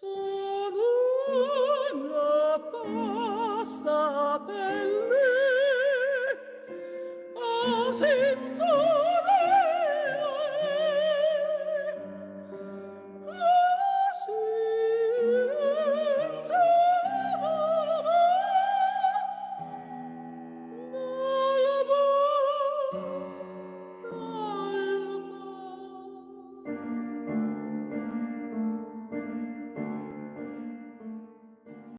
Sim, for